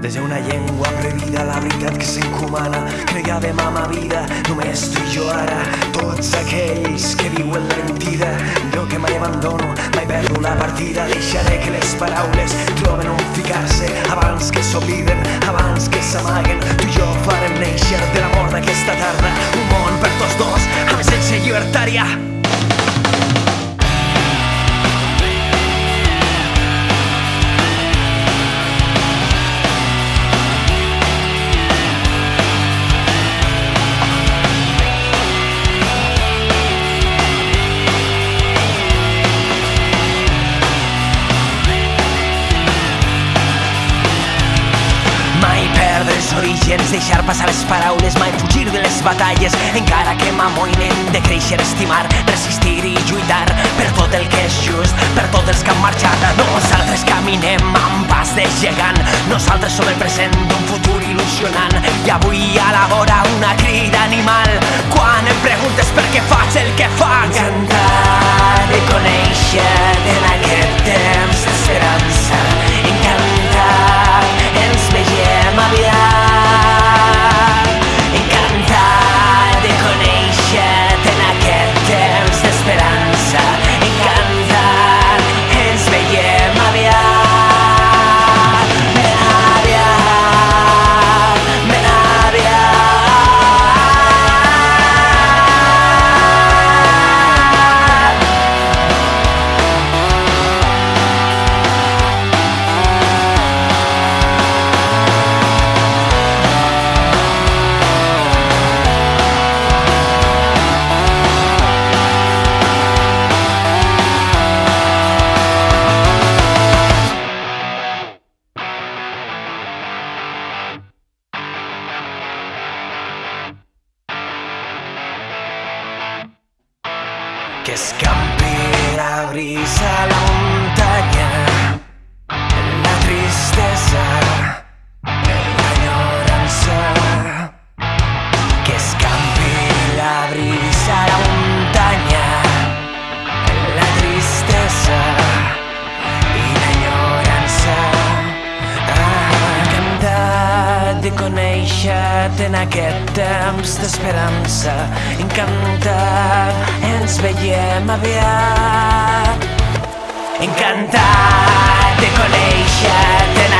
Des d'una llengua prohibida, la veritat que s'encomana Cregàvem amb la vida, només tu i jo ara. Tots aquells que viuen la mentida Jo que mai abandono, mai perdo la partida. Deixaré que les paraules troben on ficar-se. Abans que s'obliden, abans que s'amaguen Tu i jo farem néixer de l'amor d'aquesta tarda els orígens, deixar passar les paraules, mai fugir de les batalles, encara que m'amoïnen de créixer, estimar, resistir i lluitar per tot el que és just, per tots els que han marxat. Nosaltres caminem amb pas de gegant, nosaltres som el present d'un futur il·lusionant i avui a la vora una crida animal quan em preguntes per què faig el que faig. Encantar que escampi la brisa a la conèixer-te en aquest temps d'esperança. Encantat, ens veiem aviat. Encantat de conèixer-te en.